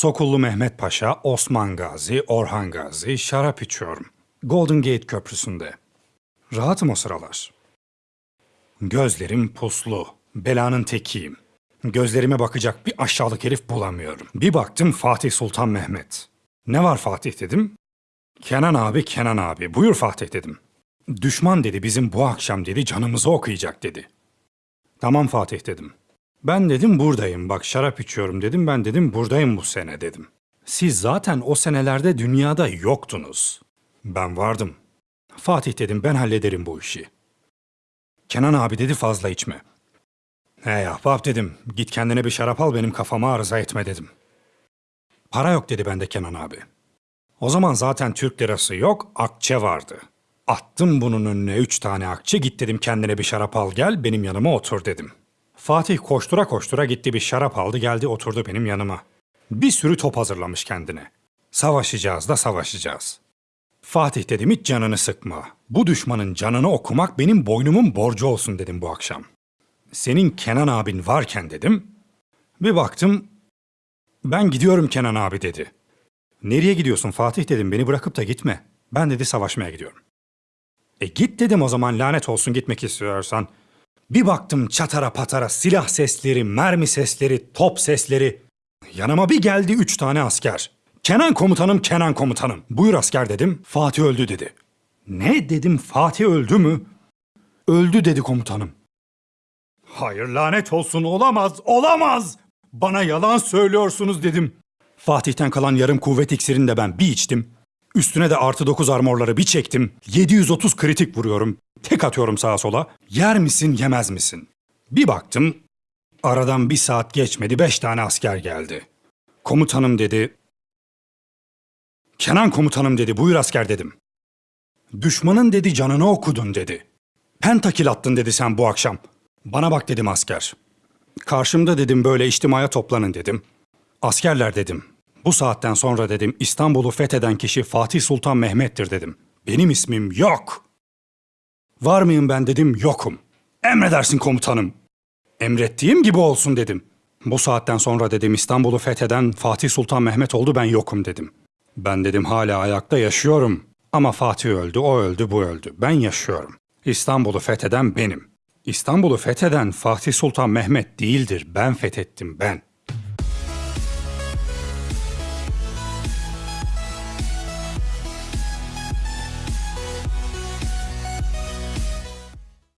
Sokullu Mehmet Paşa, Osman Gazi, Orhan Gazi, şarap içiyorum. Golden Gate Köprüsü'nde. Rahatım o sıralar. Gözlerim puslu. Belanın tekiyim. Gözlerime bakacak bir aşağılık herif bulamıyorum. Bir baktım Fatih Sultan Mehmet. Ne var Fatih dedim. Kenan abi, Kenan abi. Buyur Fatih dedim. Düşman dedi bizim bu akşam dedi canımızı okuyacak dedi. Tamam Fatih dedim. Ben dedim buradayım bak şarap içiyorum dedim ben dedim buradayım bu sene dedim. Siz zaten o senelerde dünyada yoktunuz. Ben vardım. Fatih dedim ben hallederim bu işi. Kenan abi dedi fazla içme. Hey ahbap dedim git kendine bir şarap al benim kafama arıza etme dedim. Para yok dedi bende Kenan abi. O zaman zaten Türk lirası yok akçe vardı. Attım bunun önüne üç tane akçe git dedim kendine bir şarap al gel benim yanıma otur dedim. Fatih koştura koştura gitti bir şarap aldı geldi oturdu benim yanıma. Bir sürü top hazırlamış kendine. Savaşacağız da savaşacağız. Fatih dedim hiç canını sıkma. Bu düşmanın canını okumak benim boynumun borcu olsun dedim bu akşam. Senin Kenan abin varken dedim. Bir baktım ben gidiyorum Kenan abi dedi. Nereye gidiyorsun Fatih dedim beni bırakıp da gitme. Ben dedi savaşmaya gidiyorum. E git dedim o zaman lanet olsun gitmek istiyorsan. Bir baktım çatara patara silah sesleri, mermi sesleri, top sesleri. Yanıma bir geldi üç tane asker. Kenan komutanım, Kenan komutanım. Buyur asker dedim. Fatih öldü dedi. Ne dedim Fatih öldü mü? Öldü dedi komutanım. Hayır lanet olsun olamaz, olamaz. Bana yalan söylüyorsunuz dedim. Fatih'ten kalan yarım kuvvet iksirini de ben bir içtim. Üstüne de artı 9 armorları bir çektim. 730 kritik vuruyorum. Tek atıyorum sağa sola. Yer misin yemez misin? Bir baktım. Aradan bir saat geçmedi beş tane asker geldi. Komutanım dedi. Kenan komutanım dedi buyur asker dedim. Düşmanın dedi canını okudun dedi. Pentakil attın dedi sen bu akşam. Bana bak dedim asker. Karşımda dedim böyle içtimaya toplanın dedim. Askerler dedim. Bu saatten sonra dedim İstanbul'u fetheden kişi Fatih Sultan Mehmet'tir dedim. Benim ismim yok. Var mıyım ben dedim yokum. Emredersin komutanım. Emrettiğim gibi olsun dedim. Bu saatten sonra dedim İstanbul'u fetheden Fatih Sultan Mehmet oldu ben yokum dedim. Ben dedim hala ayakta yaşıyorum. Ama Fatih öldü, o öldü, bu öldü. Ben yaşıyorum. İstanbul'u fetheden benim. İstanbul'u fetheden Fatih Sultan Mehmet değildir. Ben fethettim ben.